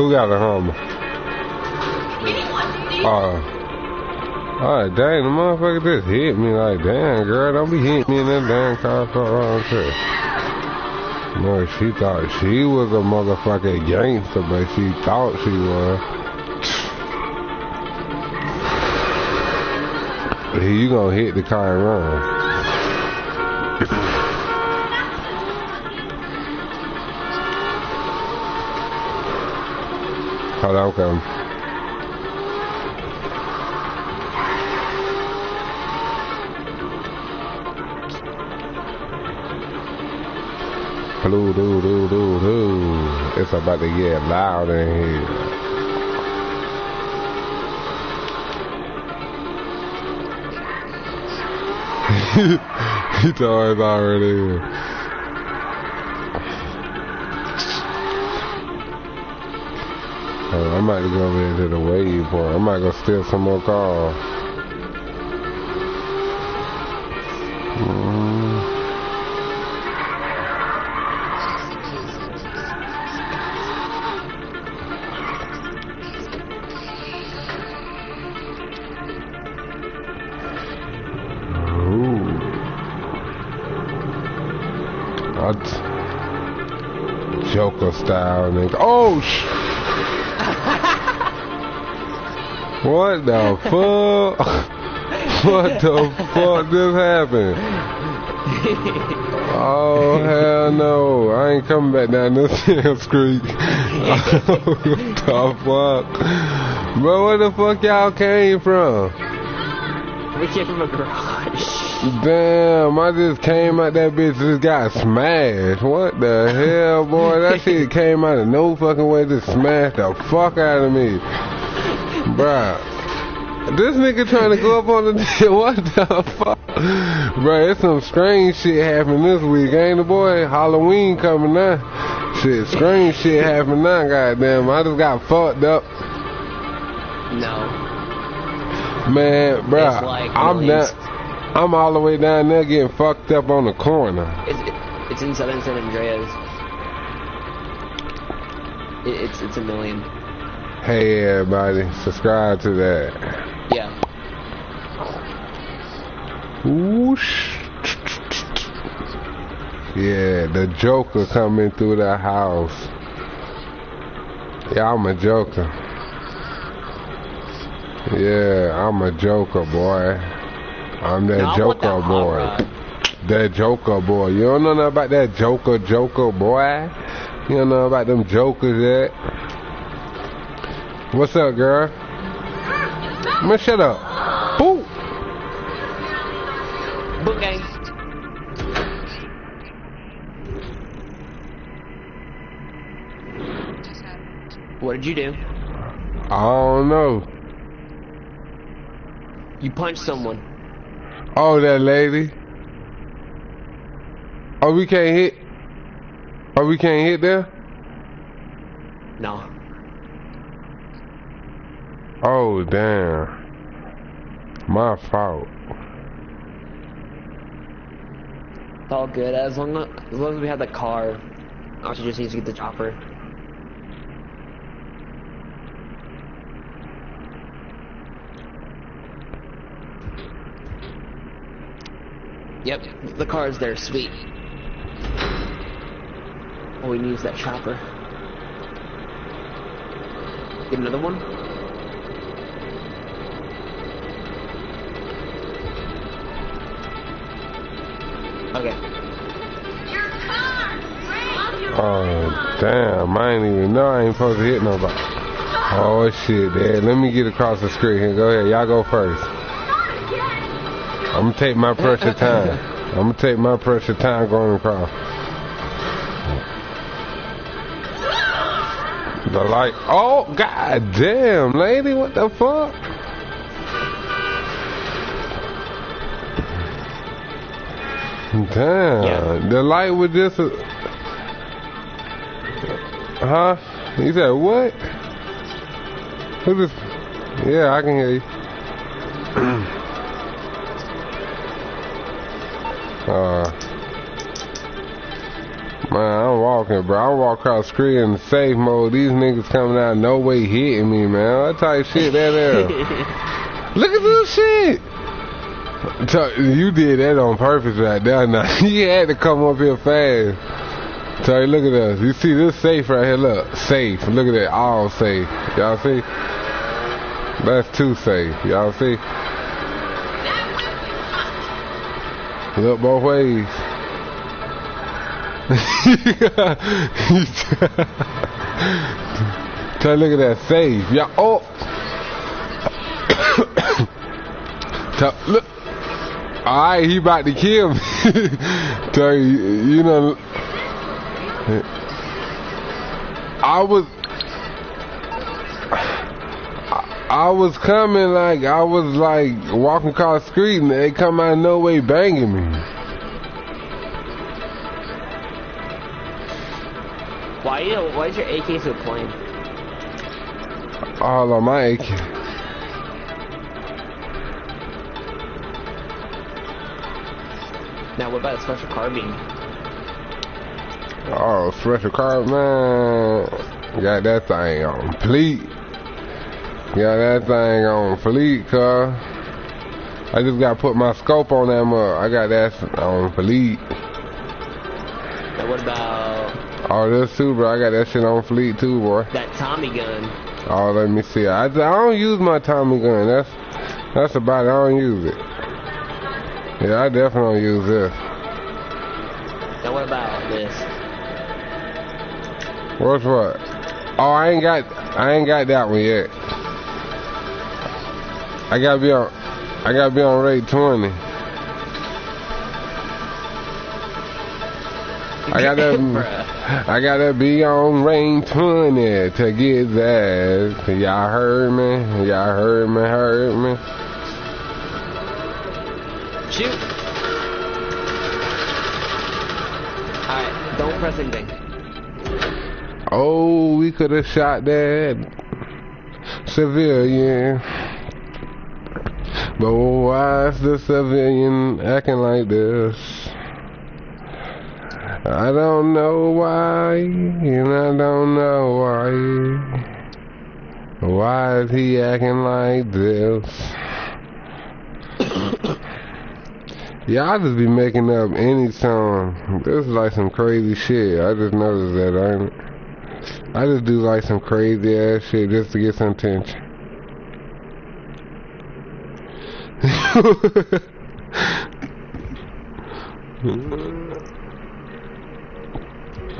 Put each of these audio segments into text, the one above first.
Who got a Hummer? Oh. Alright, dang, the motherfucker just hit me like, damn, girl, don't be hitting me in that damn car for wrong shit. No, she thought she was a motherfucking gangster, but she thought she was. You gonna hit the car and run. On, come. Blue, doo, doo, doo, doo. It's about to get loud in here. he told already. Oh, I might go over into the wave point. I might go steal some more cars. style, nigga. Oh, sh What the fuck? what the fuck just happened? Oh, hell no. I ain't coming back down this Hills Creek. what the fuck? Bro, where the fuck y'all came from? We came from a garage. Damn, I just came out that bitch just got smashed. What the hell, boy? That shit came out of no fucking way to smash the fuck out of me. Bruh. This nigga trying to go up on the... what the fuck? Bruh, it's some strange shit happening this week, ain't it, boy? Halloween coming now. Shit, strange shit happening now, goddamn. I just got fucked up. No. Man, bruh, like I'm not... I'm all the way down there getting fucked up on the corner. It's, it's in Southern San Andreas. It, it's it's a million. Hey everybody, subscribe to that. Yeah. Whoosh. Yeah, the Joker coming through the house. Yeah, I'm a Joker. Yeah, I'm a Joker, boy. I'm that no, Joker boy. That Joker boy. You don't know nothing about that Joker, Joker boy? You don't know about them Jokers yet? What's up, girl? Man, shut up. Boo! Book gang. What did you do? I don't know. You punched someone. Oh, that lady. Oh, we can't hit. Oh, we can't hit there? No. Oh, damn. My fault. It's all good. As long as, as long as we have the car, should just needs to get the chopper. Yep, the car is there, sweet. Oh, we need use that chopper. Get another one? Okay. Oh, damn, I ain't even know I ain't supposed to hit nobody. Oh, shit, Dad. Let me get across the street here. Go ahead. Y'all go first. I'm gonna take my precious time. I'm gonna take my precious time going across. The light. Oh, god damn, lady, what the fuck? Damn, yeah. the light was just. A... Huh? He said what? Who just? Yeah, I can hear you. Uh, Man, I'm walking, bro. I walk across the street in safe mode. These niggas coming out no way hitting me, man. What type of shit that is? Look at this shit. You did that on purpose right there. Now you had to come up here fast. Tell you, look at us. You see this safe right here? Look, safe. Look at that, all safe. Y'all see? That's too safe. Y'all see? Look both ways. Tell look at that safe. Yeah. Oh. Tell, look. All right, he about to kill me. Tell you, you know. I was. I was coming like I was like walking across the street and they come out of no way banging me. Why you? Why is your AK so plain? All on my AK. Now what about a special carbine? Oh, special car, man. Got that thing on fleet. Got that thing on fleet, car. I just got to put my scope on that mug. I got that on fleet. Now what about Oh, this too, bro. I got that shit on fleet too, boy. that Tommy gun? Oh, let me see. I, I don't use my Tommy gun. That's that's about it. I don't use it. Yeah, I definitely use this. Now what about this? What's what? Oh, I ain't got I ain't got that one yet. I gotta be on I gotta be on rate twenty. I gotta I gotta be on range twenty to get that. Y'all heard me? Y'all heard me? Heard me? Shoot. Alright, don't press anything. Oh, we could have shot that civilian. But why is the civilian acting like this? I don't know why, and I don't know why. Why is he acting like this? Y'all just be making up any song. This is like some crazy shit. I just noticed that, ain't it? I just do like some crazy ass shit just to get some attention. I'm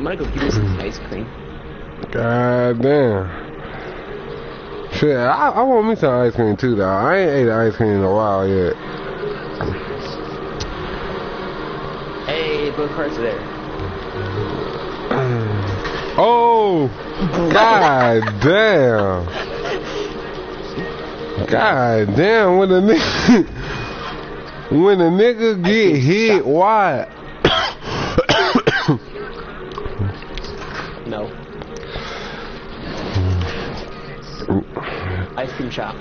gonna go give me some ice cream. God damn. Shit, I, I want me some ice cream too, though. I ain't ate ice cream in a while yet. Carts are there. Oh! God damn! God damn, when a nigga, when a nigga get hit, why? No. Ice cream shop.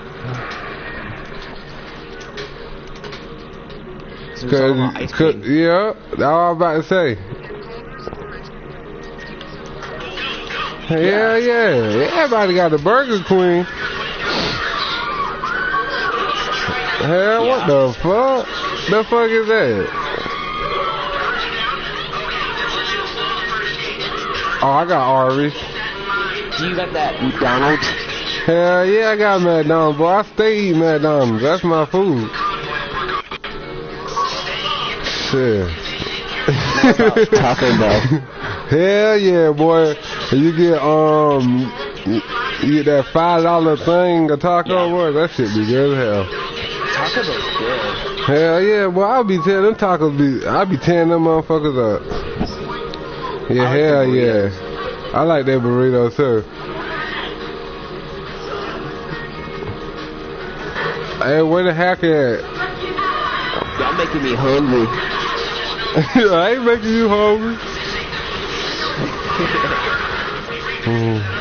So it's all about ice cream. cause, yeah, that's all I'm about to say. Yeah, yeah. Everybody got the Burger Queen. Hell, what the fuck? The fuck is that? Oh, I got Arby's. Do you got that McDonald's? Hell yeah, I got McDonald's, boy. I stay eating McDonald's. That's my food. Shit. Taco Bell. Hell yeah, boy. You get um, you get that five dollar thing, a taco, Yeah. boy. That shit be good as hell. Taco Bell's good. Hell yeah, boy. I'll be tearing them tacos. Be I'll be tearing them motherfuckers up. Yeah, like hell yeah. I like that burrito too. Hey, where the heck at? Y'all making me hungry. I ain't making you hungry. Mm.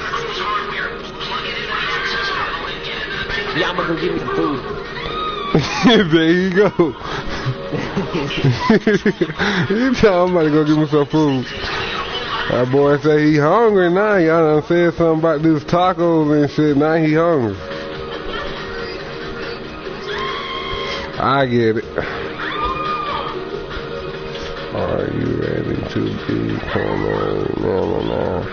I'm gonna give me some food. there you go. you tell I'm about to go get me some food. That boy say he hungry now. Y'all done said something about these tacos and shit. Now he hungry. I get it. Are you ready to become a man now?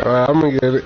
Alright, I'm gonna get it.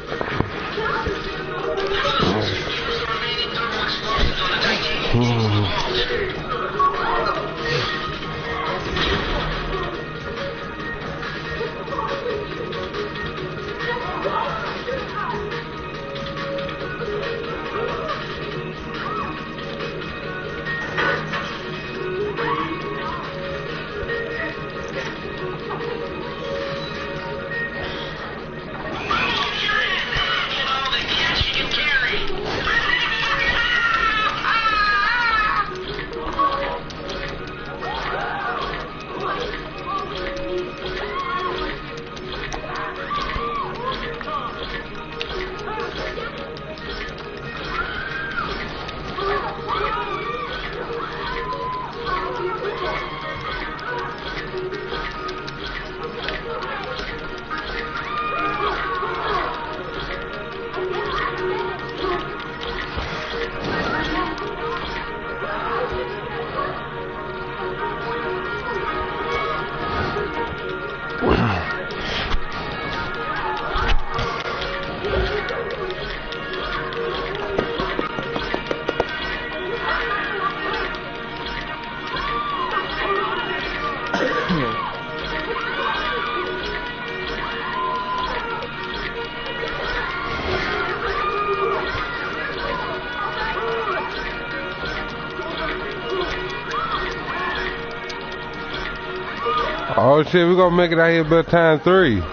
Shit, we gonna make it out here by time three.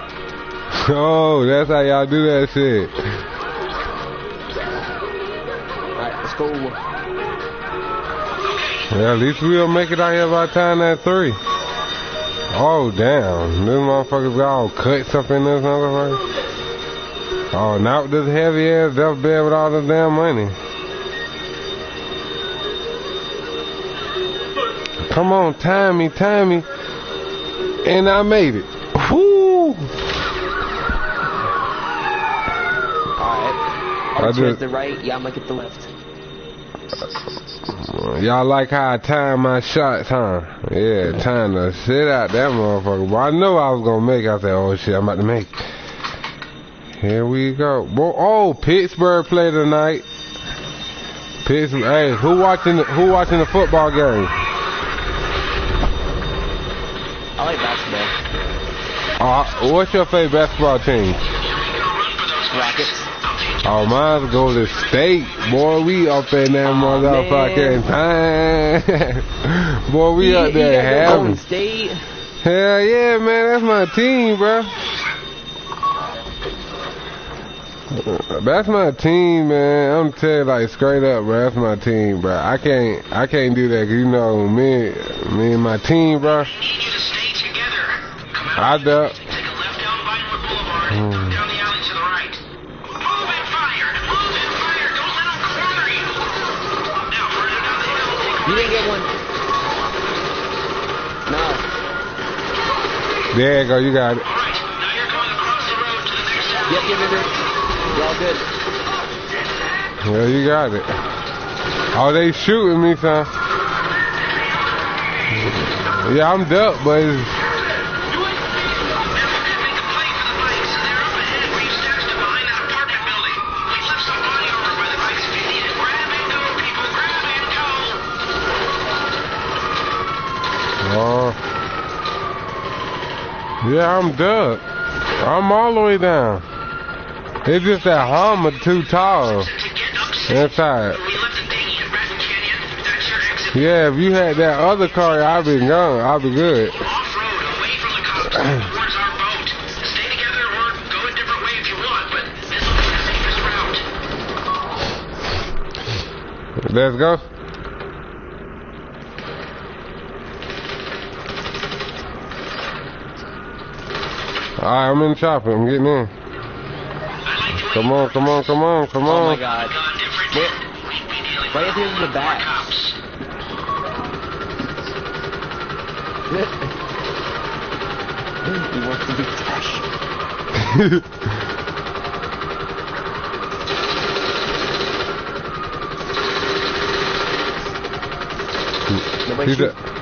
Oh, that's how y'all do that shit. Alright, let's go. Yeah, at least we'll make it out here by time at three. Oh damn, this motherfuckers got all cuts up in this motherfucker. Oh, not this heavy ass duff bed with all the damn money. Come on, time me, time me. And I made it. Woo! Alright. I I'll just- the right, y'all make it the left. Uh, y'all like how I time my shots, huh? Yeah, time to sit out that motherfucker. But I know I was gonna make. it. I said, oh shit, I'm about to make. Here we go. Bo- Oh, Pittsburgh play tonight. Pittsburgh. Hey, who watching? The, who watching the football game? I like basketball. Uh, what's your favorite basketball team? Rockets. Oh, mine's Golden State. Boy, we up in that motherfucking time. Boy, we up there having. Golden State. Hell yeah, man, that's my team, bro. That's my team, man. I'm telling you, like straight up, bro. That's my team, bro. I can't, I can't do that, 'cause you know me, me and my team, bro. I do. Take a left down Vinewood Boulevard and come down the alley to the right. Move and fire! Move and fire! Don't let them corner you! Now, further down the hill, take a You right. didn't get one. No. There you go, you got it. All right, now you're going across the road to the next town. Yep, yep, yep, yep. You're all good. Yeah, you got it. Oh, they shooting me, son. Yeah, I'm duck, but it's, Yeah, I'm duck. I'm all the way down. It's just that Hummer too tall. That's exit. Yeah, if you had that other car, I'd be gone. I'd be good. Away from the cops, towards our boat. Stay together or go a different way if you want, but this will be the safest route. Let's go. Alright, I'm in the chopper. I'm getting in. Come on, come on, come on, come on. Oh my god. Gone different. Wait, We'd be why is he in the back? he wants to be fresh. Nobody He's shoot.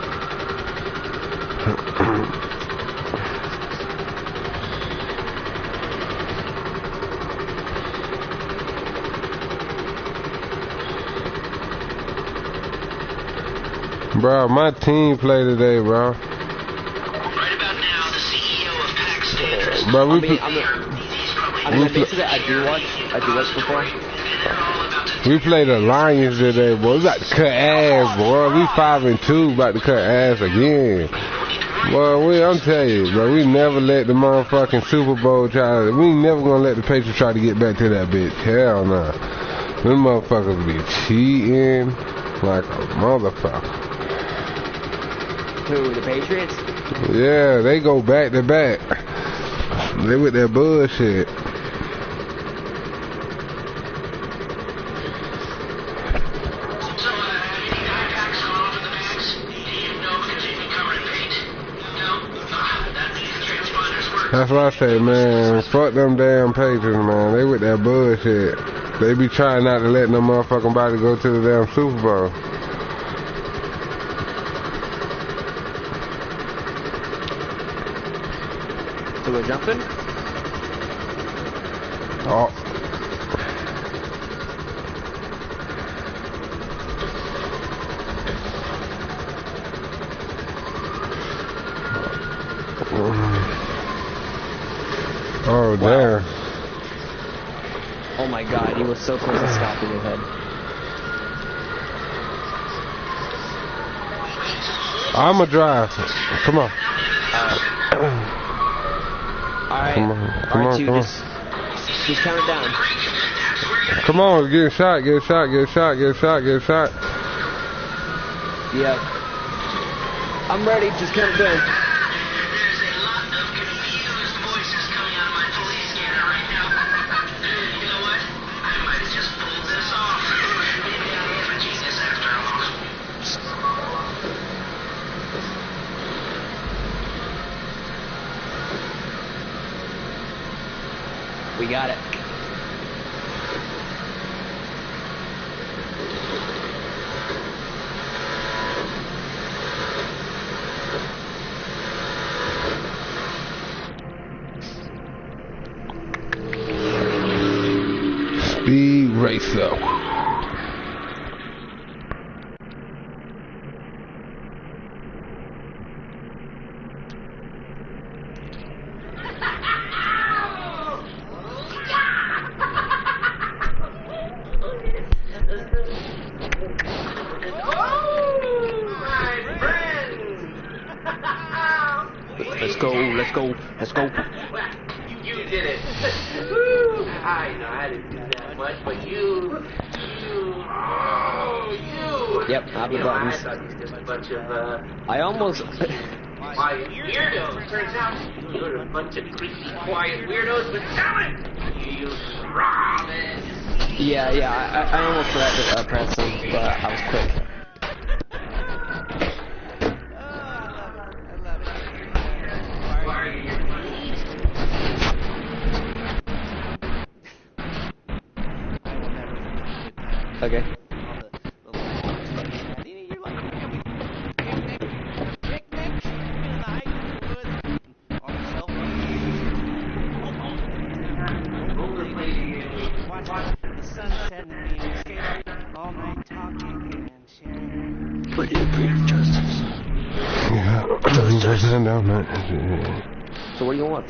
Bro, my team play today, bro. Right about now, the CEO of PAC stands. Bro, we I mean, I'm He's probably I mean, We basically, I do watch, I do watch football. and they're all about to we played the Lions today, boy. We about to cut ass, boy. We five and two, about to cut ass again. Boy, we, I'm telling you, bro, we never let the motherfucking Super Bowl try. We never gonna let the Patriots try to get back to that bitch. Hell no. Them motherfuckers be cheating like a motherfucker. The Patriots? Yeah, they go back to back. They with that bullshit. That's what I say, man. Fuck them damn Patriots, man. They with that bullshit. They be trying not to let no motherfucking body go to the damn Super Bowl. So we're jumping? Oh. Oh, damn. Oh my god, he was so close to stopping his head. I'ma drive. Come on. Uh, Alright, Come on, come alright, on, you come on. just, just count down. Come on, get a shot, get a shot, get a shot, get a shot, get a shot. Yep. I'm ready, just count down. Go, let's go, let's go. You did it. Woo! I know I didn't do that much, but you, you, oh, you. Yep, I'll be You know, I buttons. thought you just a bunch of uh, I almost, quiet weirdos. Turns out you're a bunch of creepy, quiet weirdos. But damn it, you use Robin. yeah, yeah, I, I almost forgot to uh, press them, but I was quick.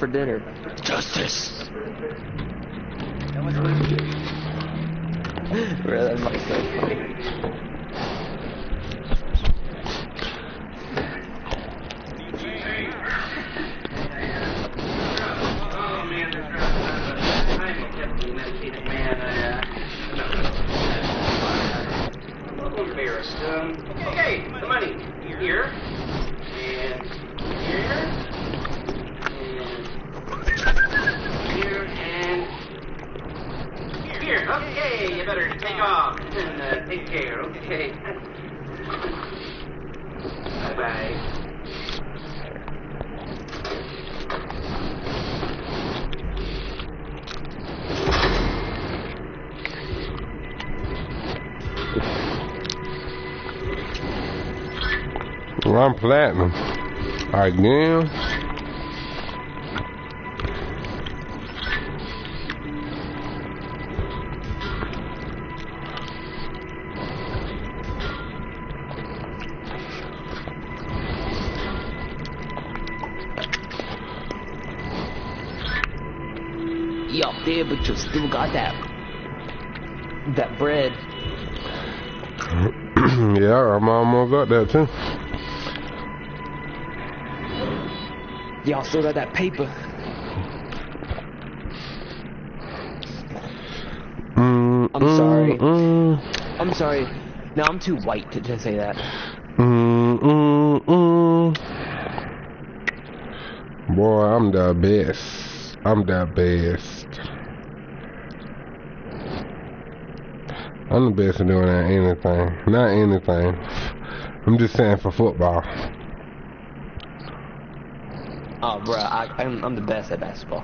For dinner? Justice. Bro, that might so funny. Oh man, they're trying to- I'm a heavily medicated man. I, uh, I'm a little embarrassed. Um, okay, the money here and here here. Okay, you better take off and uh, take care. Okay. bye bye. Well, I'm platinum again. Got that that bread. yeah, I'm almost got that too. Y'all still got that paper. Mm, I'm sorry. Mm, I'm sorry. No, I'm too white to, to say that. mm, mm, mm. Boy, I'm the best. I'm the best. I'm the best at doing that anything. Not anything. I'm just saying for football. Oh, bro, I, I'm, I'm the best at basketball.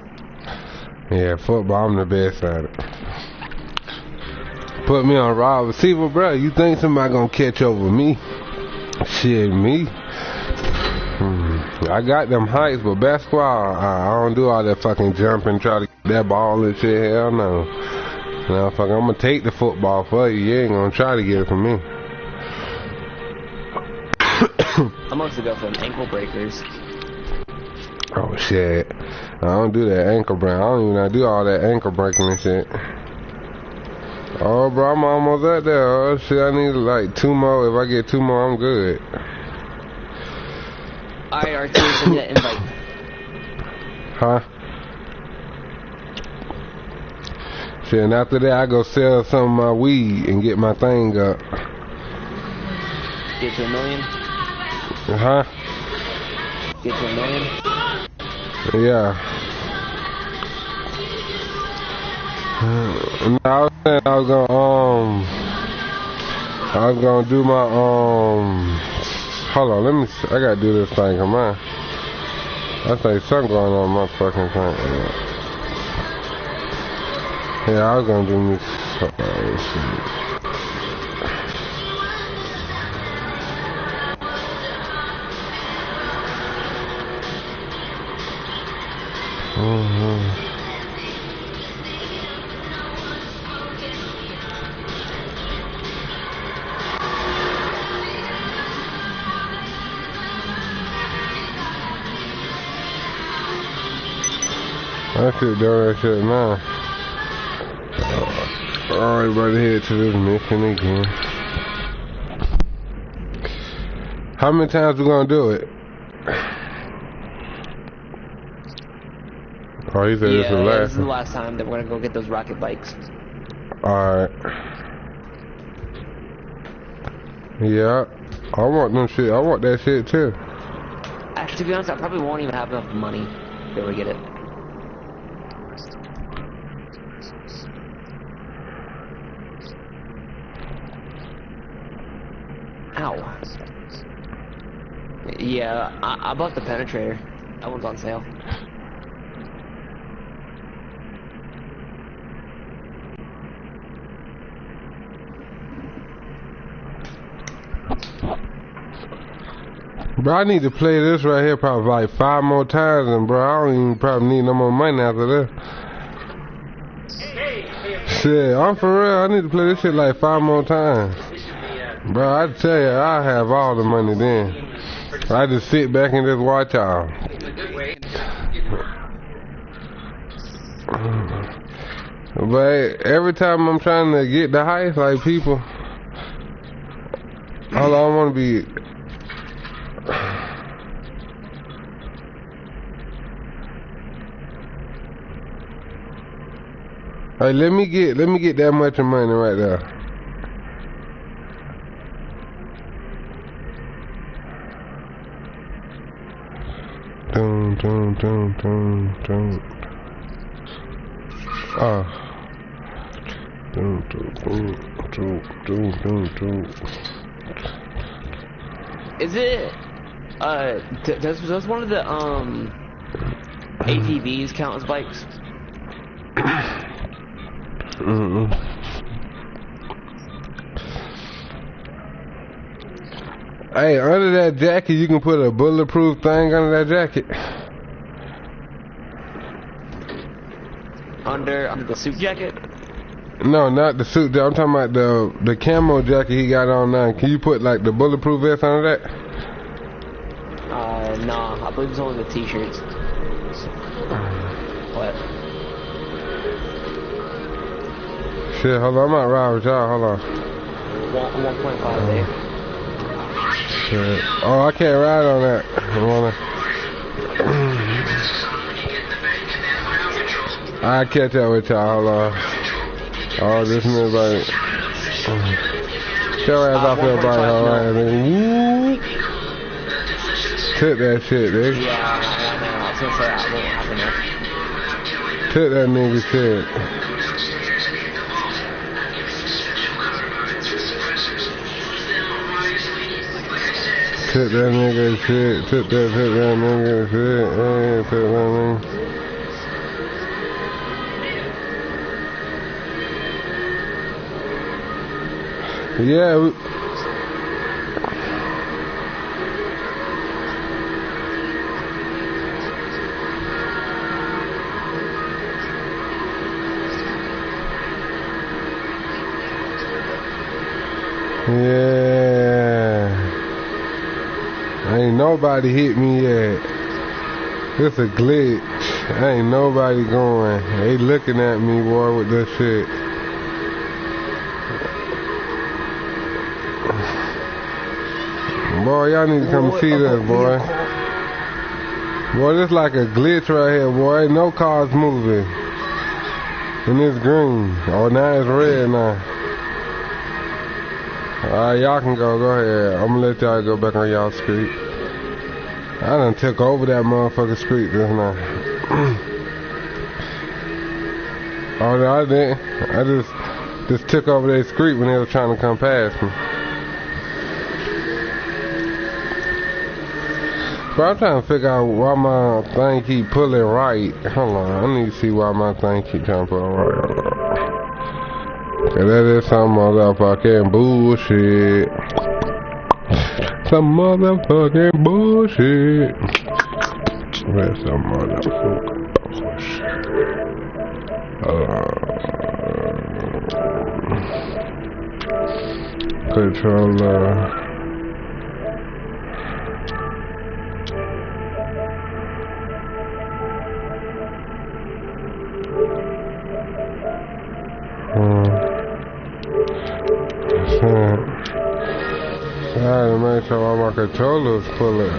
Yeah, football, I'm the best at it. Put me on raw receiver, bro. You think somebody gonna catch over me? Shit, me. Hmm. I got them heights, but basketball, I, I don't do all that fucking jumping, try to get that ball and shit. Hell no. Fuck, I'm gonna take the football for you. You ain't gonna try to get it from me. I'm mostly go for them ankle breakers. Oh shit. I don't do that ankle break. I don't even do all that ankle breaking and shit. Oh, bro, I'm almost at there. Oh, shit, I need like two more. If I get two more, I'm good. Alright, Arturo, send that invite. Huh? Shit, and after that, I go sell some of my weed and get my thing up. Get to a million? Uh huh. Get to a million? Yeah. No, I was saying I was gonna um I was gonna do my um hold on, let me see. I gotta do this thing, come on. I think something going on my fucking thing. Yeah, I was gonna do me oh, shit. Mhm. I should do that shit now. Alright, about to head to this mission again. How many times we gonna do it? Oh, he said yeah, this is the yeah, last this is the last time that we're gonna go get those rocket bikes. Alright. Yeah. I want them shit. I want that shit too. Actually, to be honest, I probably won't even have enough money to be able to get it. Ow. Yeah, I, I bought the penetrator. That one's on sale. Bro, I need to play this right here probably like five more times, and bro, I don't even probably need no more money after this. Shit, I'm for real. I need to play this shit like five more times. Bro, I tell you, I have all the money then. I just sit back and just watch y'all. way. But every time I'm trying to get the heights, like people, all I want to be. Hey, let me get let me get that much of money right there. Dun, dun, dun, dun, dun. Ah. Dun, dun, don't, don't, do, do. Is it? Uh, d- does does one of the um ATVs count as bikes? Mm-mm. Hey, under that jacket, you can put a bulletproof thing under that jacket. Under under the suit jacket? No, not the suit. I'm talking about the the camo jacket he got on now. Can you put like the bulletproof vest under that? Uh, nah. I believe it's only the t-shirts. What? Shit, hold on. I'm not ride with y'all. Hold on. One one point five there. Oh, I can't ride on that. I wanna. I catch up with y'all. Hold on. Oh, this nigga like. Your ass off your bike, alright, man. Woo. Took that shit, nigga. Yeah, I, know. I was gonna say that won't. Took that nigga shit. Took that nigga shit. Put that, took that nigga shit. Hey, took that nigga. Yeah, nobody hit me yet. It's a glitch. Ain't nobody going. They looking at me, boy, with this shit. Boy, y'all need to come see this, boy. Boy, this like a glitch right here, boy. Ain't no cars moving. And it's green. Oh, now it's red now. Alright, y'all can go. Go ahead. I'm gonna let y'all go back on y'all street. I done took over that motherfucking street just now. oh, no, I didn't. I just just took over that street when they was trying to come past me. But I'm trying to figure out why my thing keep pulling right. Hold on, I need to see why my thing keep trying to pull right. Cause that is some motherfucking bullshit. Some motherfucking bullshit. That's some motherfucking bullshit. Uh, controller. Controllers pulling.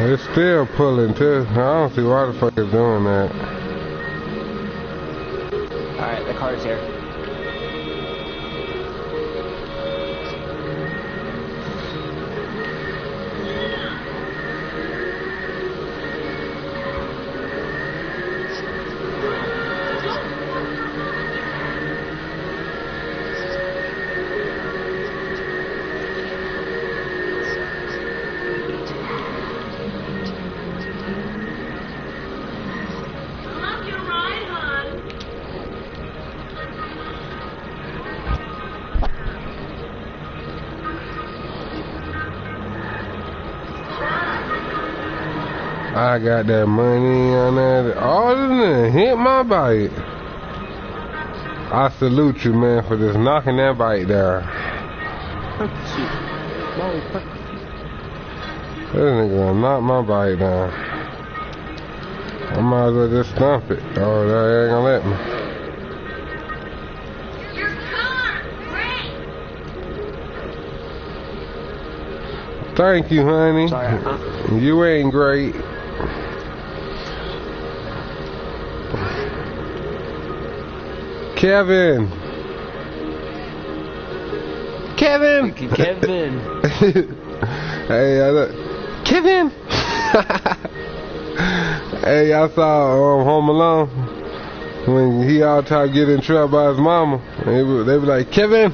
It's still pulling too. I don't see why the fuck it's doing that. Alright, the car's here. Got that money on that. Oh, this nigga hit my bike. I salute you, man, for just knocking that bike down. This nigga gonna knock my bike down. I might as well just stomp it. Oh, they ain't gonna let me. Your car! Great! Thank you, honey. Sorry, huh? You ain't great. Kevin. Kevin. Kevin. hey, I look. Kevin. hey, y'all saw um, Home Alone. when he all time get in trouble by his mama, they be, they be like, Kevin,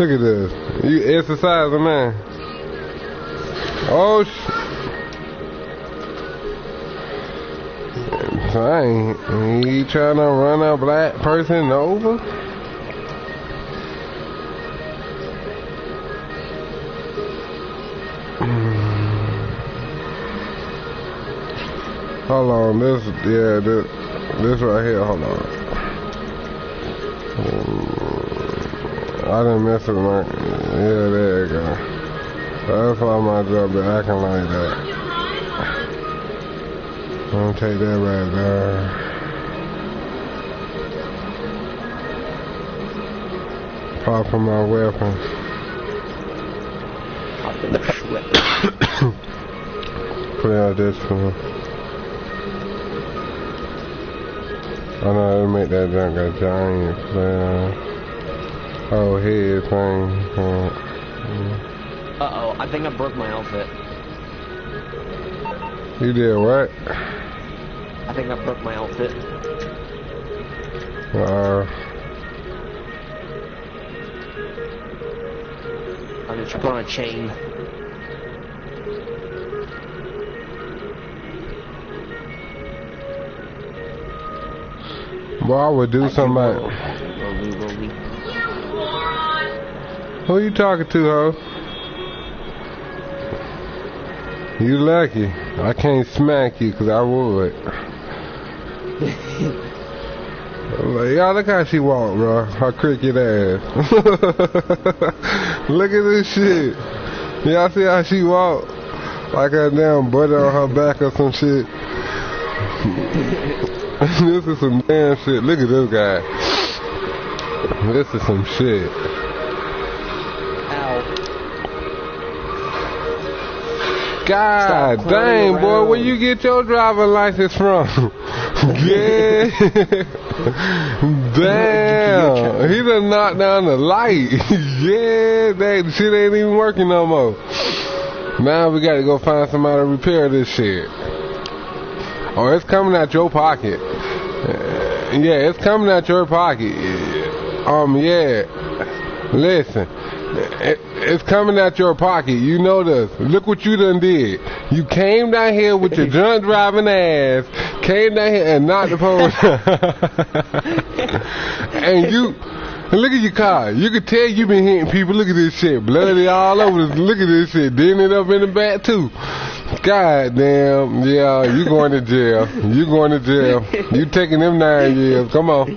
look at this. You exercising, man. Oh, sh- I ain't, he trying to run a black person over? Hold on, this, yeah, this, this right here, hold on. Mm, I didn't mess with my, yeah, there you go. That's why my job been acting like that. I'm gonna take that right there. Pop on my weapon. Hop in the whip. Put out this one. I know they make that junk a giant flare. Oh, head thing. Uh, Uh oh, I think I broke my outfit. You did what? I think I broke my outfit. Uh, I just put on a chain. Well, I would do something like. Rolly, rolly. You moron! Who you talking to, ho? You lucky. I can't smack you 'cause I would. Like, y'all look how she walk, bro. Her cricket ass. look at this shit. Y'all see how she walk? Like her damn butter on her back or some shit. this is some damn shit. Look at this guy. This is some shit. God dang, boy, where you get your driver license from? yeah. Damn. He done knocked down the light. yeah, that shit ain't even working no more. Now we gotta go find somebody to repair this shit. Oh, it's coming out your pocket. Uh, yeah, it's coming out your pocket. Um, yeah. Listen, it, it's coming out your pocket. You know this. Look what you done did. You came down here with your drunk driving ass, came down here and knocked the post. and you, look at your car. You could tell you been hitting people. Look at this shit. Bloody all over this. Look at this shit. Didn't up in the back too. God damn. Yeah, you going to jail. You going to jail. You taking them nine years. Come on.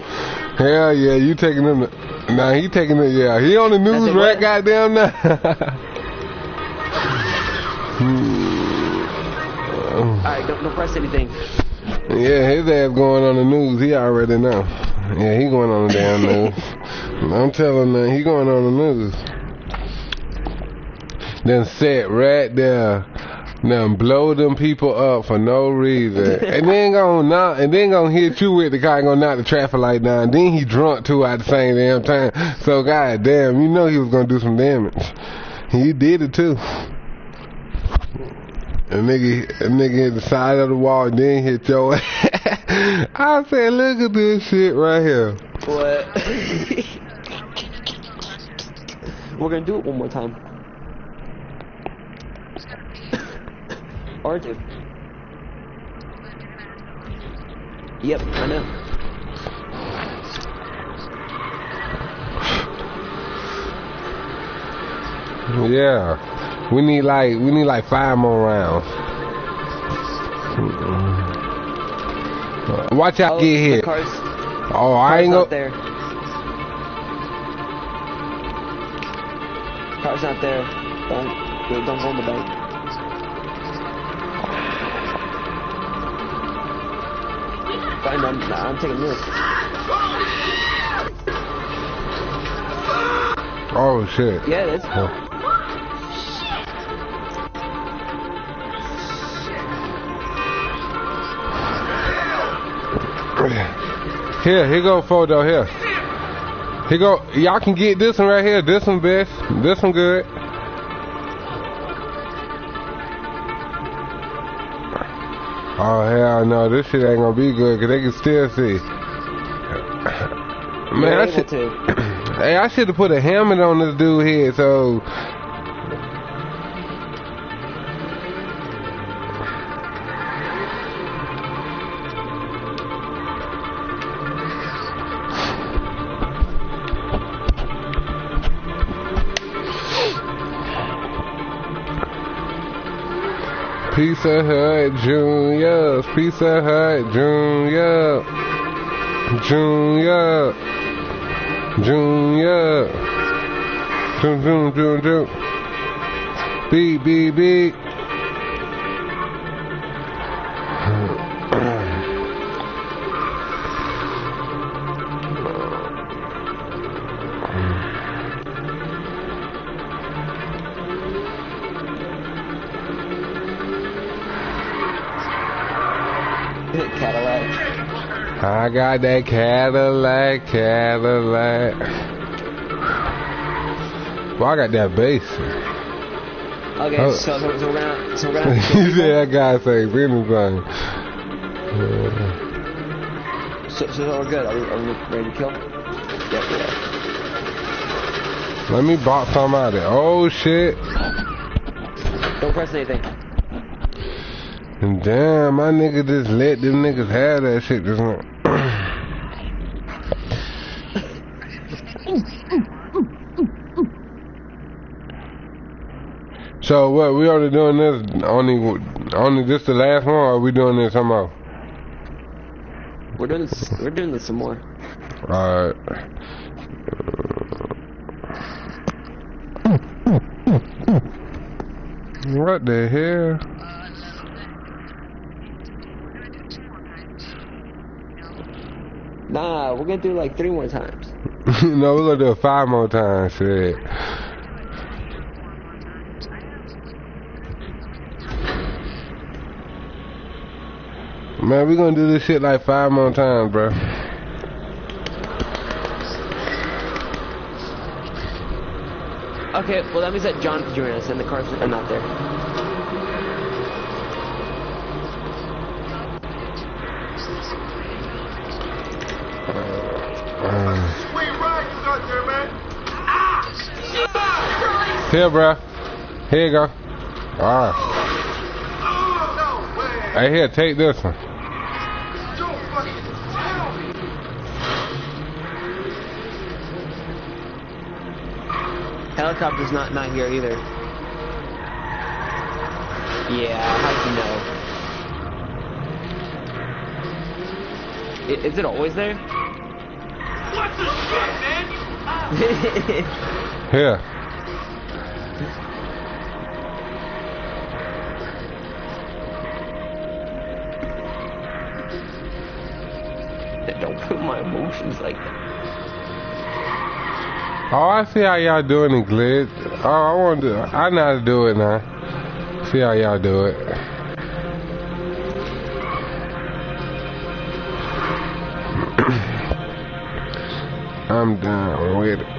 Hell yeah, you taking them. Nah, he taking it. Yeah, he on the news right goddamn now. Alright, don't, don't press anything. yeah, his ass going on the news. He already know. Yeah, he going on the damn news. I'm telling you, he going on the news. Then sit right there. Then blow them people up for no reason. and then gonna knock and then gonna hit you with the car and gonna knock the traffic light down. Then he drunk too at the same damn time. So god damn, you know he was gonna do some damage. He did it too. A nigga, a nigga hit the side of the wall, and then hit your ass. I said, look at this shit right here. What? We're gonna do it one more time. Or two. Yep, I know. Yeah, we need like we need like five more rounds. Hmm. Watch out, Oh, get hit. car's, Oh, I ain't not go. there. Car's not there. Don't, don't go in the bank. Fine, I'm, nah, I'm taking this. Oh shit. Yeah, is. Oh. Here, here go photo here. Here go. Y'all can get this one right here. This one best. This one good. Oh hell no, this shit ain't gonna be good because they can still see. Man, I should, hey, I should have put a helmet on this dude head so. Pizza Hut Junior, Pizza Hut Junior, Junior, Junior, Jun Jun Jun Jun, beep I got that Cadillac, Cadillac. Well, I got that bass. Okay, Oh. so, so, so we're gonna so we're gonna have to you said that guy say anything. Yeah. So, so we're good. Are we, are we ready to kill? Yeah. Let me box some out of it. Oh shit. Don't press anything. And damn, my nigga just let them niggas have that shit just now. So what? We already doing this only only this the last one, or are we doing this some more? We're doing this. We're doing this some more. Alright. What the hell? Nah, we're gonna do like three more times. no, we're gonna do it five more times, shit. Man, we gonna do this shit like five more times, bro. Okay, well that means that John can join us and the cars are not there. Uh, Sweet ride you got there, man. here, bro. Here you go. Alright. No way. Hey, here, take this one. Don't fucking tell me. Helicopter's not not here either. Yeah, how'd you know? I- Is it always there? What the shit, man? Here. Don't put my emotions like that. Oh, I see how y'all doing it, Glitch. Oh, I want to. I know how to do it now. See how y'all do it. I'm down with it.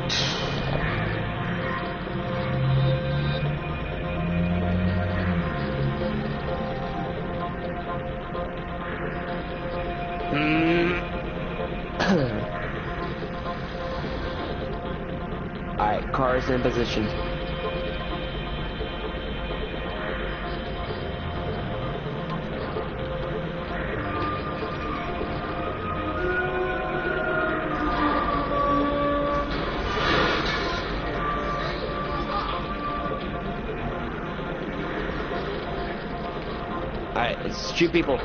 In position. Alright, let's shoot people.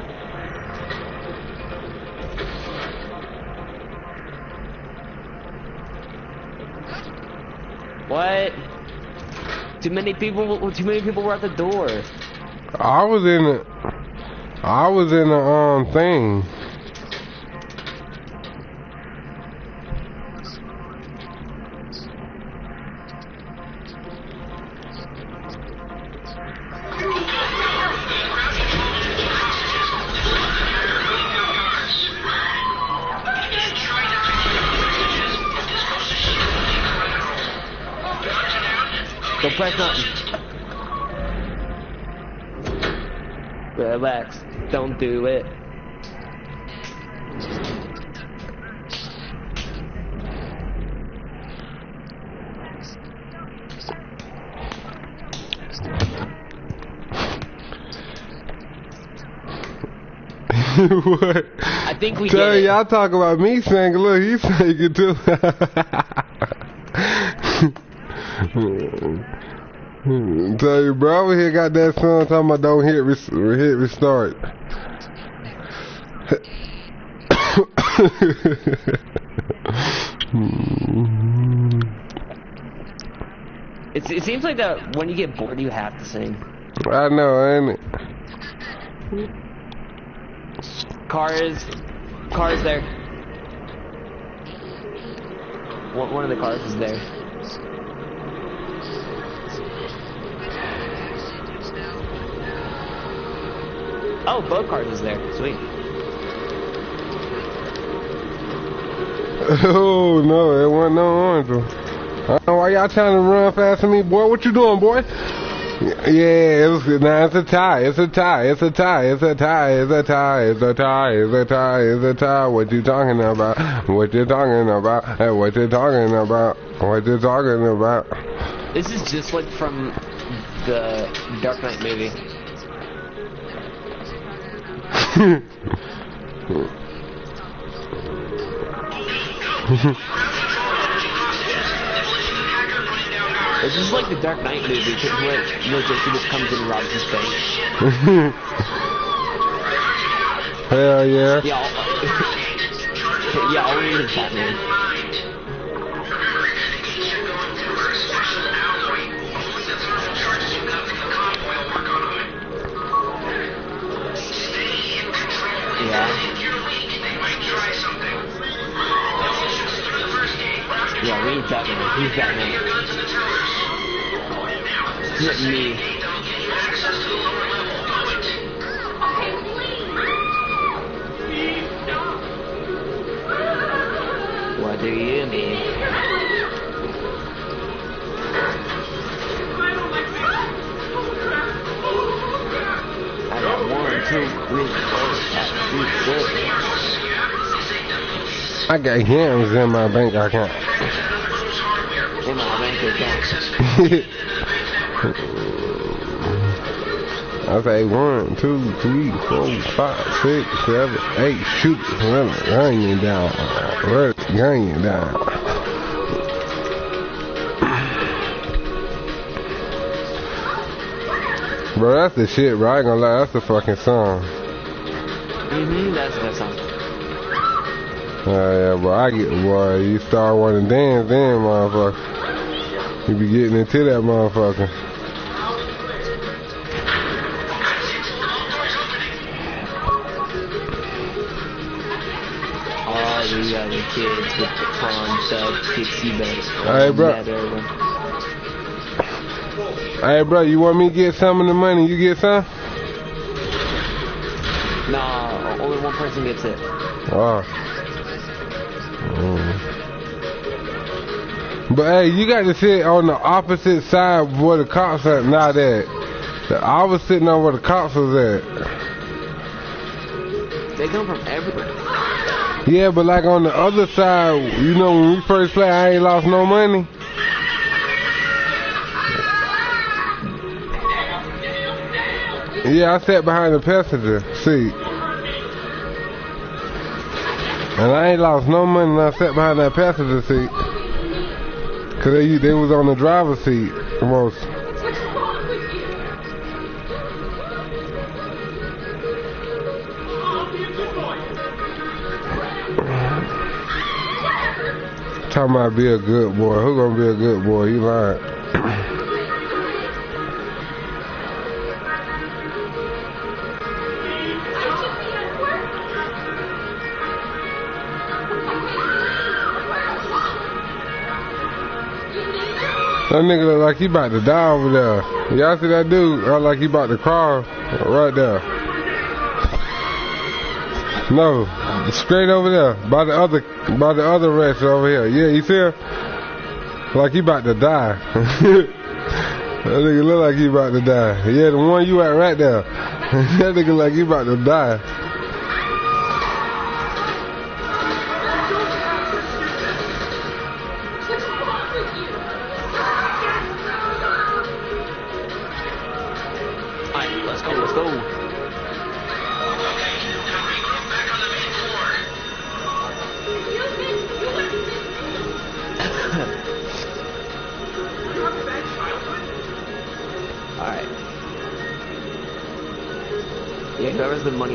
Too many people. Too many people were at the door. I was in the. I was in the um thing. Press nothing. relax. Don't do it. what? I think we Tell y'all talk about me singing. Look, he's singing too. Hmm. Tell you, bro, over here got that song talking about don't hit, res- hit restart. It's, it seems like that when you get bored, you have to sing. I know, ain't it? Cars, cars there. One, one of the cars is there. Oh, Bogart is there. Sweet. Oh, no, it wasn't no orange I don't know why y'all trying to run fast me. Boy, what you doing, boy? Yeah, it was, nah, it's a tie. It's a tie. It's a tie. It's a tie. It's a tie. It's a tie. It's a tie. It's a tie. What you talking about? What you talking about? Hey, what you talking about? What you talking about? This is just like from the Dark Knight movie. This is like the Dark Knight movie, where, where Joker just comes in and robs his bank. Hell yeah. Yeah, all, yeah, all we need is Batman. We need Batman. Who's Batman? Not me. What do you mean? I got one, two, three, four, five, six, seven. I got yams in my bank account. Bank account. I say one, two, three, four, five, six, seven, eight. Shoot, gun you down, gun you down. Bro, that's the shit, bro. I ain't gonna lie, that's the fucking song. Mm-hmm, that's that song. Uh, yeah, bro, I get, boy, you start wanting to dance then, motherfucker. You be getting into that motherfucker. All the other kids with the prom stuff, Dixie Bells. Hey, bro. Hey, bro, you want me to get some of the money? You get some? Nah, only one person gets it. Oh. But hey, you got to sit on the opposite side where the cops are not at. I was sitting on where the cops was at. They come from everywhere. Yeah, but like on the other side, you know, when we first played, I ain't lost no money. Yeah, I sat behind the passenger seat. And I ain't lost no money I sat behind that passenger seat. Cause they, they was on the driver's seat most. Talking about be a good boy. Who gonna be a good boy? You lying. That nigga look like he about to die over there. Y'all see that dude? Look like he about to crawl right there. No, straight over there by the other by the other rest over here. Yeah, you see him? Like he about to die. that nigga look like he about to die. Yeah, the one you at right there. that nigga like he about to die.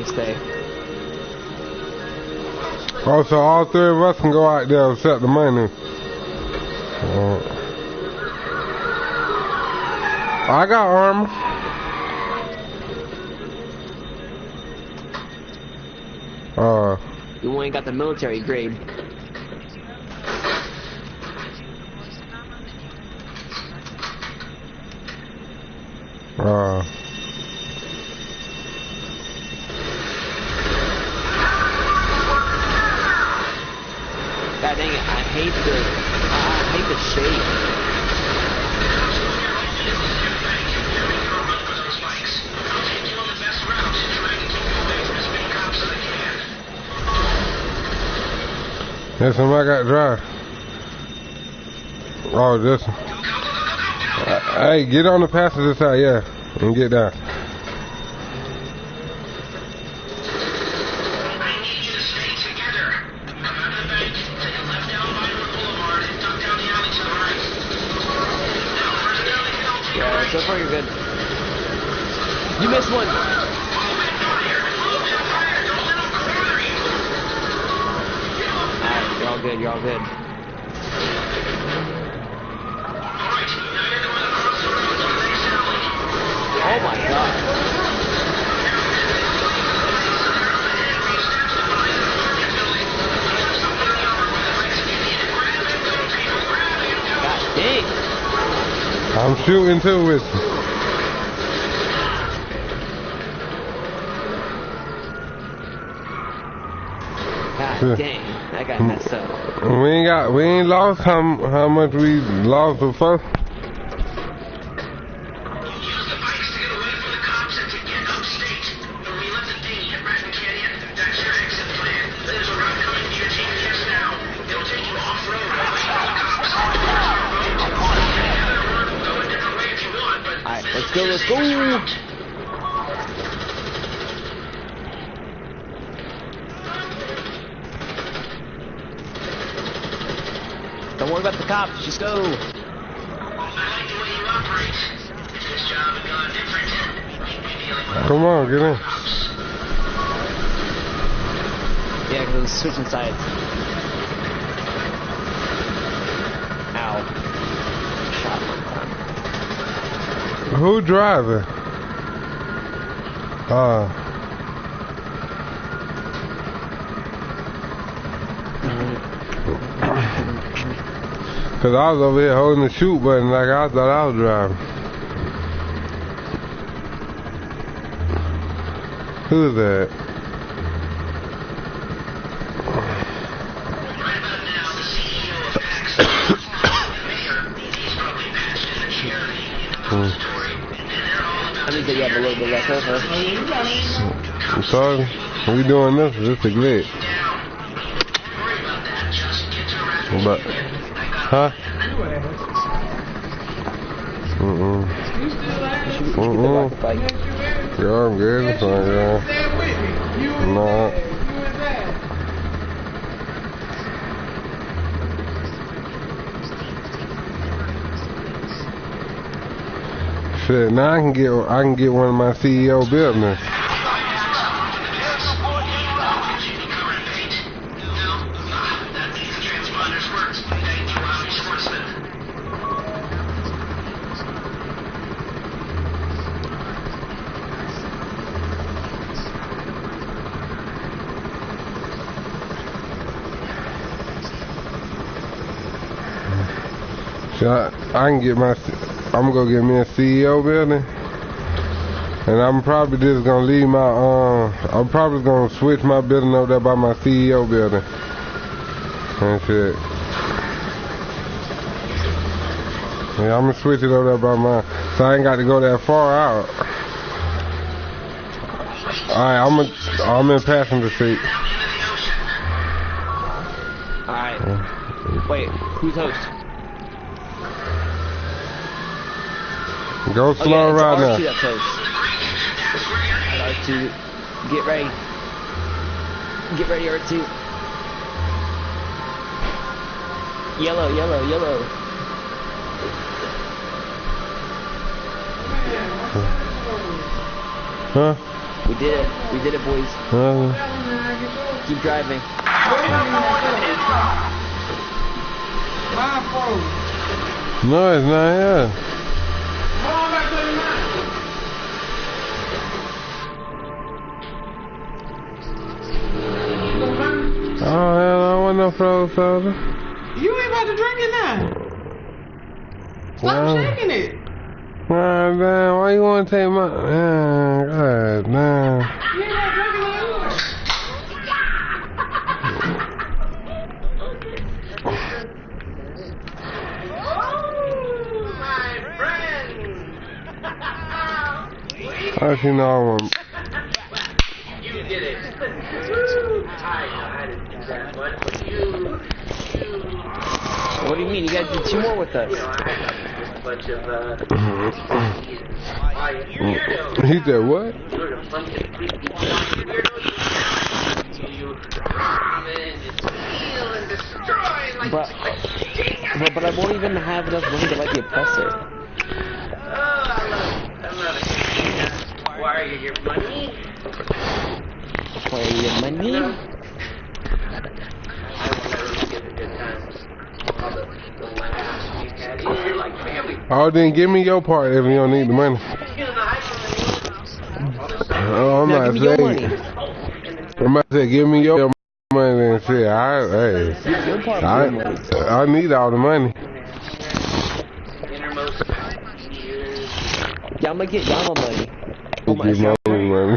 Money stay. Oh, so all three of us can go out there and set the money. Uh, I got armor. Uh, You ain't got the military grade. uh, God dang it, I hate the, I hate the shape. Him I got dry. Oh, this one. Hey, get on the passenger side, yeah, and get down. I need you to stay together. Come next alley. Oh my god. God dang. I'm shooting too with. God dang. That got hmm. messed up. We ain't got, we ain't lost how how much we lost before. Use Because switching sides. Ow. Shot. Who driving? Uh, cause I was over here holding the shoot button like I thought I was driving. Who's that? Little bit left over. I'm sorry. We doing this? This a glitch. just But, huh? Mm-mm. Mm-mm. Yeah, I'm good. It's fine, yeah. No. Shit, now I can get I can get one of my CEO buildings. So I, I can get my I'm gonna go get me a CEO building. And I'm probably just gonna leave my um I'm probably gonna switch my building over there by my CEO building. And shit. Yeah, I'm gonna switch it over there by my so I ain't got to go that far out. Alright, I'm a, I'm in passenger seat. Alright. Wait, who's host? Go Oh, slow yeah, right it's R2 now. that's host. R2, get ready. Get ready, R2. Yellow, yellow, yellow. Huh? We did it. We did it, boys. Uh, Keep driving. no, it's not here. Oh, hell, I don't want no frozen soda. You ain't about to drink it now. Stop Wow. shaking it. God damn, why you want to take my... Man, God damn. You ain't about to drink it anymore. Oh, my friend! How you know I want... You did it. I know I didn't do that much, but you, you, What do you mean? You guys did two more with us. you know, I got a bunch of, uh, why, you weirdo. He said, what? You're a bunch of creepy weirdos. You rob and steal and destroy like But, but, but I won't even have enough money to like the oppressor. I love, I love it. Why are you your money? Your money? I will never forget the good times. Oh, then give me your part if you don't need the money. Oh, I'm not give me your saying... I'm about to say, give me your money and shit. I, hey, I, of your money. I need all the money. Yeah, I'm gonna get Yama money. Oh my Give my money, money.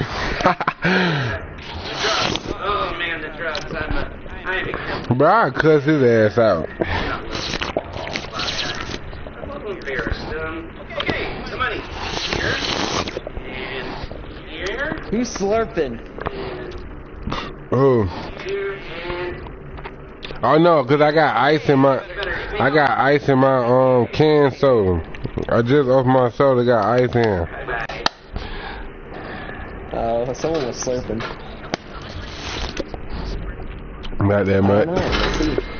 Drugs. Oh man, the drugs. I'm a, I'm a Bro, I cuss his ass out. I'm a little embarrassed. Okay, the. Here. Who's slurping? Oh, oh no, cause I got ice in my, I got ice in my um can soda. I just off my soda got ice in. bye. Uh, someone was slurping. Not that I don't